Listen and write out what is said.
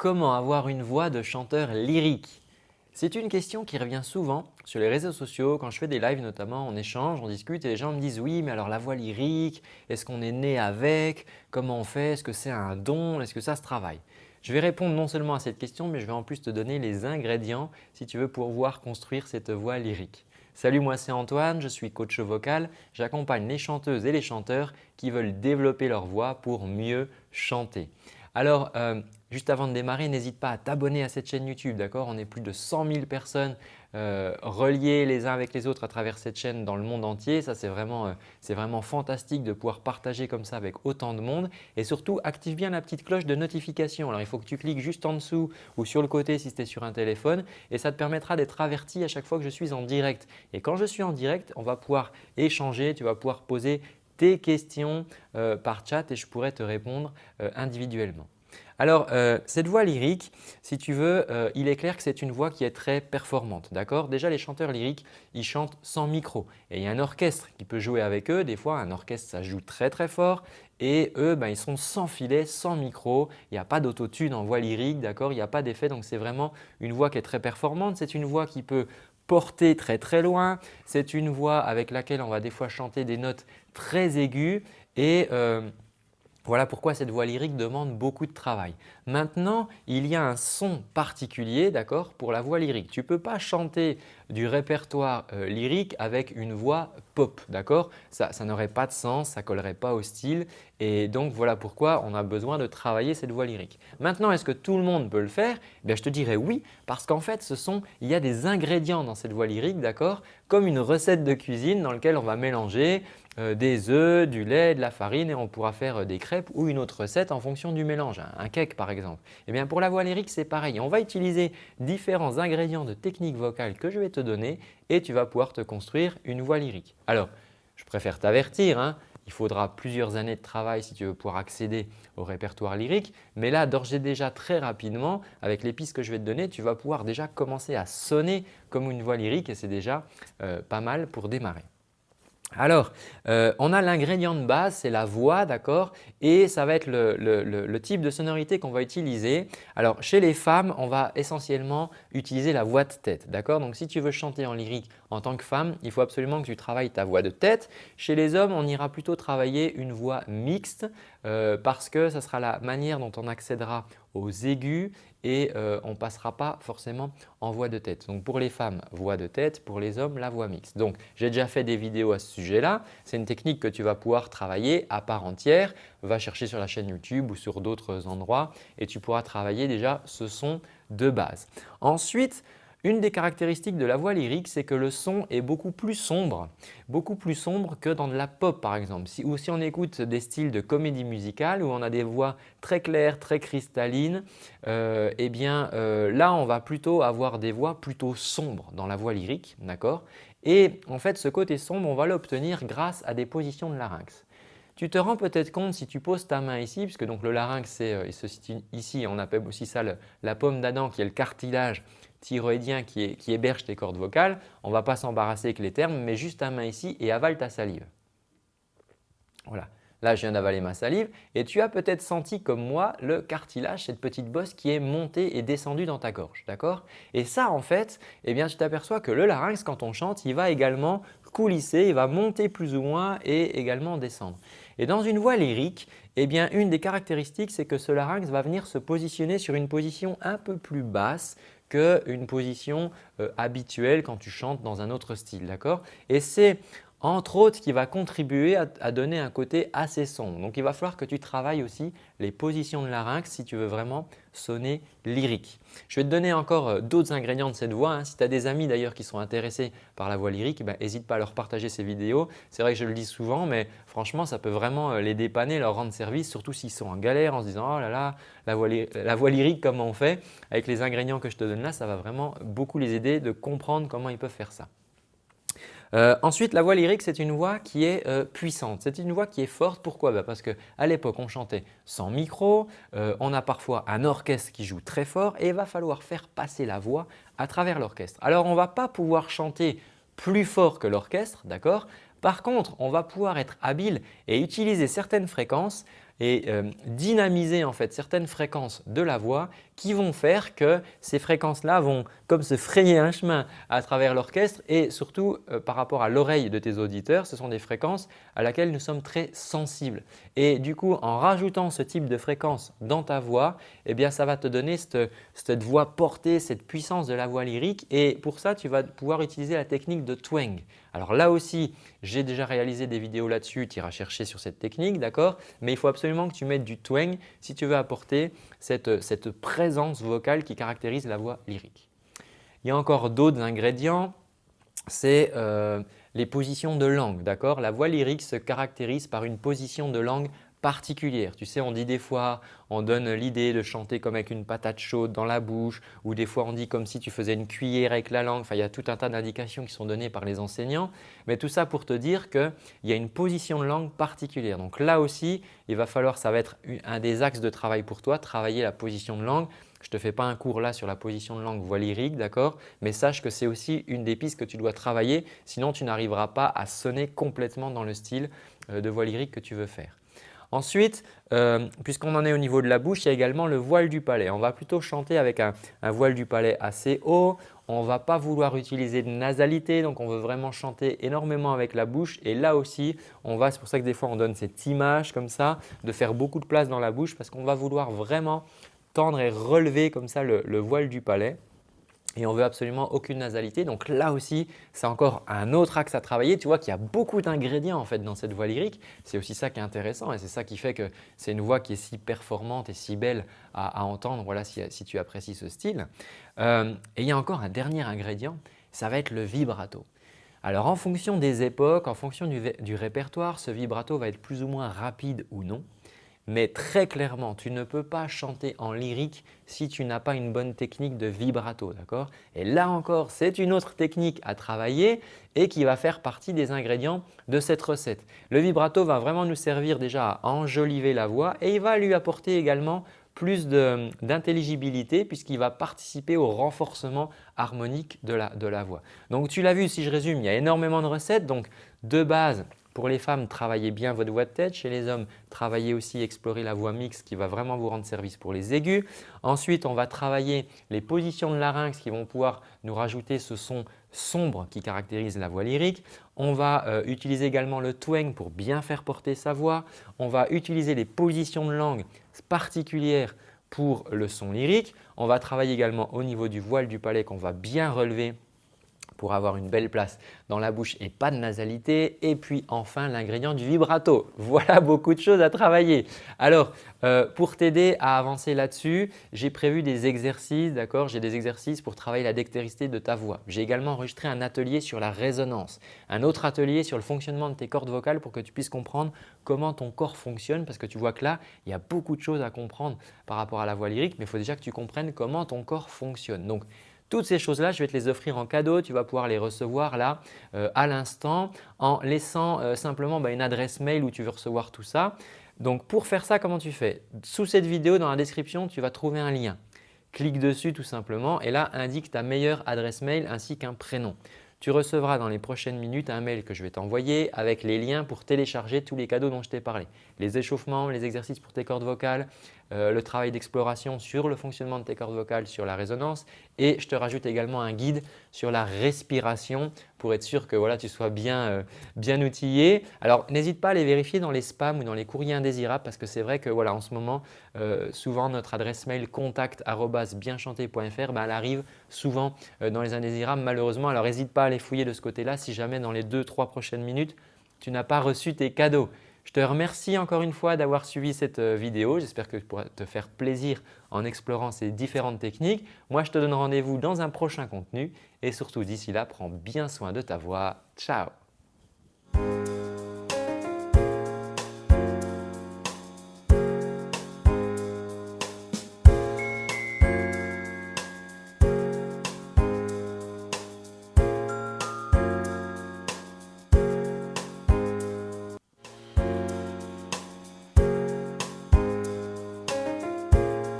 comment avoir une voix de chanteur lyrique C'est une question qui revient souvent sur les réseaux sociaux, quand je fais des lives notamment, on échange, on discute et les gens me disent « oui, mais alors la voix lyrique, est-ce qu'on est né avec? Comment on fait? Est-ce que c'est un don? Est-ce que ça se travaille ?» Je vais répondre non seulement à cette question, mais je vais en plus te donner les ingrédients si tu veux pouvoir construire cette voix lyrique. Salut, moi c'est Antoine, je suis coach vocal. J'accompagne les chanteuses et les chanteurs qui veulent développer leur voix pour mieux chanter. Alors, euh, juste avant de démarrer, n'hésite pas à t'abonner à cette chaîne YouTube. d'accord? On est plus de 100 000 personnes euh, reliées les uns avec les autres à travers cette chaîne dans le monde entier. Ça, c'est vraiment, euh, fantastique de pouvoir partager comme ça avec autant de monde. Et surtout, active bien la petite cloche de notification. Alors, il faut que tu cliques juste en dessous ou sur le côté si tu es sur un téléphone et ça te permettra d'être averti à chaque fois que je suis en direct. Et quand je suis en direct, on va pouvoir échanger, tu vas pouvoir poser tes questions euh, par chat et je pourrai te répondre euh, individuellement. Alors, euh, cette voix lyrique, si tu veux, il est clair que c'est une voix qui est très performante. d'accord? Déjà, les chanteurs lyriques, ils chantent sans micro et il y a un orchestre qui peut jouer avec eux. Des fois, un orchestre, ça joue très très fort et eux, ben, ils sont sans filet, sans micro. Il n'y a pas d'autotune en voix lyrique, d'accord? Il n'y a pas d'effet, donc c'est vraiment une voix qui est très performante. C'est une voix qui peut porter très très loin. C'est une voix avec laquelle on va des fois chanter des notes très aiguës et euh, voilà pourquoi cette voix lyrique demande beaucoup de travail. Maintenant, il y a un son particulier pour la voix lyrique. Tu ne peux pas chanter du répertoire euh, lyrique avec une voix pop. Ça, n'aurait pas de sens, ça collerait pas au style et donc voilà pourquoi on a besoin de travailler cette voix lyrique. Maintenant, est-ce que tout le monde peut le faire? Eh Je te dirais oui parce qu'en fait, ce sont, il y a des ingrédients dans cette voix lyrique, comme une recette de cuisine dans laquelle on va mélanger euh, des œufs, du lait, de la farine et on pourra faire euh, des crêpes ou une autre recette en fonction du mélange, un cake par exemple. Eh bien pour la voix lyrique, c'est pareil. On va utiliser différents ingrédients de technique vocale que je vais te donner et tu vas pouvoir te construire une voix lyrique. Alors, je préfère t'avertir, hein, il faudra plusieurs années de travail si tu veux pouvoir accéder au répertoire lyrique. Mais là, d'ores et déjà très rapidement, avec les pistes que je vais te donner, tu vas pouvoir déjà commencer à sonner comme une voix lyrique et c'est déjà euh, pas mal pour démarrer. Alors, euh, on a l'ingrédient de base, c'est la voix, d'accord Et ça va être le, type de sonorité qu'on va utiliser. Alors, chez les femmes, on va essentiellement utiliser la voix de tête, d'accord Donc, si tu veux chanter en lyrique en tant que femme, il faut absolument que tu travailles ta voix de tête. Chez les hommes, on ira plutôt travailler une voix mixte euh, parce que ce sera la manière dont on accédera aux aigus et euh, on ne passera pas forcément en voix de tête. Donc pour les femmes, voix de tête, pour les hommes, la voix mixte. Donc j'ai déjà fait des vidéos à ce sujet-là. C'est une technique que tu vas pouvoir travailler à part entière. Va chercher sur la chaîne YouTube ou sur d'autres endroits et tu pourras travailler déjà ce son de base. Ensuite, une des caractéristiques de la voix lyrique, c'est que le son est beaucoup plus sombre, beaucoup plus sombre que dans de la pop par exemple. Si, ou si on écoute des styles de comédie musicale où on a des voix très claires, très cristallines, euh, eh bien euh, là on va plutôt avoir des voix plutôt sombres dans la voix lyrique. d'accord? Et en fait ce côté sombre, on va l'obtenir grâce à des positions de larynx. Tu te rends peut-être compte si tu poses ta main ici, puisque donc le larynx situe ici, on appelle aussi ça la pomme d'Adam qui est le cartilage thyroïdien qui, héberge tes cordes vocales, on ne va pas s'embarrasser avec les termes, mais juste ta main ici et avale ta salive. Voilà. Là, je viens d'avaler ma salive et tu as peut-être senti comme moi le cartilage, cette petite bosse qui est montée et descendue dans ta gorge. d'accord? Et ça, en fait, eh bien, tu t'aperçois que le larynx, quand on chante, il va également coulisser, il va monter plus ou moins et également descendre. Et dans une voix lyrique, eh bien, une des caractéristiques, c'est que ce larynx va venir se positionner sur une position un peu plus basse qu'une position euh, habituelle quand tu chantes dans un autre style. Et c'est entre autres qui va contribuer à, donner un côté assez sombre. Donc il va falloir que tu travailles aussi les positions de larynx si tu veux vraiment sonner lyrique. Je vais te donner encore euh, d'autres ingrédients de cette voix. Hein. Si tu as des amis d'ailleurs qui sont intéressés par la voix lyrique, n'hésite ben, pas à leur partager ces vidéos. C'est vrai que je le dis souvent mais franchement ça peut vraiment euh, les dépanner, leur rendre service surtout s'ils sont en galère en se disant « oh là là, la voix, la voix lyrique comment on fait ?» Avec les ingrédients que je te donne là, ça va vraiment beaucoup les aider de comprendre comment ils peuvent faire ça. Euh, ensuite, la voix lyrique, c'est une voix qui est euh, puissante. C'est une voix qui est forte. Pourquoi? Bah, Parce qu'à l'époque, on chantait sans micro, euh, on a parfois un orchestre qui joue très fort et il va falloir faire passer la voix à travers l'orchestre. Alors, on ne va pas pouvoir chanter plus fort que l'orchestre, d'accord? Par contre, on va pouvoir être habile et utiliser certaines fréquences et euh, dynamiser en fait certaines fréquences de la voix qui vont faire que ces fréquences-là vont comme se frayer un chemin à travers l'orchestre et surtout euh, par rapport à l'oreille de tes auditeurs, ce sont des fréquences à laquelle nous sommes très sensibles. Et du coup, en rajoutant ce type de fréquence dans ta voix, eh bien, ça va te donner cette, cette voix portée, cette puissance de la voix lyrique et pour ça, tu vas pouvoir utiliser la technique de twang. Alors là aussi, j'ai déjà réalisé des vidéos là-dessus, tu iras chercher sur cette technique, d'accord? Mais il faut absolument que tu mettes du twang si tu veux apporter cette, présence vocale qui caractérise la voix lyrique. Il y a encore d'autres ingrédients, c'est euh, les positions de langue. d'accord? La voix lyrique se caractérise par une position de langue particulière. Tu sais, on dit des fois, on donne l'idée de chanter comme avec une patate chaude dans la bouche ou des fois on dit comme si tu faisais une cuillère avec la langue. Enfin, il y a tout un tas d'indications qui sont données par les enseignants. Mais tout ça pour te dire qu'il y a une position de langue particulière. Donc là aussi, il va falloir, ça va être un des axes de travail pour toi, travailler la position de langue. Je ne te fais pas un cours là sur la position de langue voix lyrique, d'accord? Mais sache que c'est aussi une des pistes que tu dois travailler, sinon tu n'arriveras pas à sonner complètement dans le style euh, de voix lyrique que tu veux faire. Ensuite, euh, puisqu'on en est au niveau de la bouche, il y a également le voile du palais. On va plutôt chanter avec un, voile du palais assez haut. On ne va pas vouloir utiliser de nasalité, donc on veut vraiment chanter énormément avec la bouche. Et là aussi, c'est pour ça que des fois on donne cette image comme ça, de faire beaucoup de place dans la bouche parce qu'on va vouloir vraiment tendre et relever comme ça le voile du palais et on veut absolument aucune nasalité. Donc là aussi, c'est encore un autre axe à travailler. Tu vois qu'il y a beaucoup d'ingrédients en fait dans cette voix lyrique. C'est aussi ça qui est intéressant et c'est ça qui fait que c'est une voix qui est si performante et si belle à, entendre voilà, si, tu apprécies ce style. Euh, et il y a encore un dernier ingrédient, ça va être le vibrato. Alors en fonction des époques, en fonction du répertoire, ce vibrato va être plus ou moins rapide ou non. Mais très clairement, tu ne peux pas chanter en lyrique si tu n'as pas une bonne technique de vibrato. d'accord? Et là encore, c'est une autre technique à travailler et qui va faire partie des ingrédients de cette recette. Le vibrato va vraiment nous servir déjà à enjoliver la voix et il va lui apporter également plus d'intelligibilité puisqu'il va participer au renforcement harmonique de la, de la voix. Donc tu l'as vu, si je résume, il y a énormément de recettes. Donc de base, pour les femmes, travaillez bien votre voix de tête. Chez les hommes, travaillez aussi, explorer la voix mixte qui va vraiment vous rendre service pour les aigus. Ensuite, on va travailler les positions de larynx qui vont pouvoir nous rajouter ce son sombre qui caractérise la voix lyrique. On va euh, utiliser également le twang pour bien faire porter sa voix. On va utiliser les positions de langue particulières pour le son lyrique. On va travailler également au niveau du voile du palais qu'on va bien relever pour avoir une belle place dans la bouche et pas de nasalité. Et puis enfin l'ingrédient du vibrato. Voilà beaucoup de choses à travailler. Alors euh, pour t'aider à avancer là-dessus, j'ai prévu des exercices, d'accord J'ai des exercices pour travailler la dextérité de ta voix. J'ai également enregistré un atelier sur la résonance, un autre atelier sur le fonctionnement de tes cordes vocales pour que tu puisses comprendre comment ton corps fonctionne parce que tu vois que là, il y a beaucoup de choses à comprendre par rapport à la voix lyrique mais il faut déjà que tu comprennes comment ton corps fonctionne. Donc, toutes ces choses-là, je vais te les offrir en cadeau. Tu vas pouvoir les recevoir là euh, à l'instant en laissant euh, simplement bah, une adresse mail où tu veux recevoir tout ça. Donc pour faire ça, comment tu fais? Sous cette vidéo, dans la description, tu vas trouver un lien. Clique dessus tout simplement et là, indique ta meilleure adresse mail ainsi qu'un prénom. Tu recevras dans les prochaines minutes un mail que je vais t'envoyer avec les liens pour télécharger tous les cadeaux dont je t'ai parlé. Les échauffements, les exercices pour tes cordes vocales, euh, le travail d'exploration sur le fonctionnement de tes cordes vocales, sur la résonance et je te rajoute également un guide sur la respiration pour être sûr que voilà, tu sois bien, euh, bien outillé. Alors n'hésite pas à les vérifier dans les spams ou dans les courriers indésirables parce que c'est vrai que voilà, en ce moment, euh, souvent notre adresse mail contact@bienchanté.fr ben, elle arrive souvent dans les indésirables malheureusement. Alors n'hésite pas à les fouiller de ce côté-là si jamais dans les 2-3 prochaines minutes, tu n'as pas reçu tes cadeaux. Je te remercie encore une fois d'avoir suivi cette euh, vidéo. J'espère que tu pourras te faire plaisir en explorant ces différentes techniques. Moi, je te donne rendez-vous dans un prochain contenu et surtout d'ici là, prends bien soin de ta voix. Ciao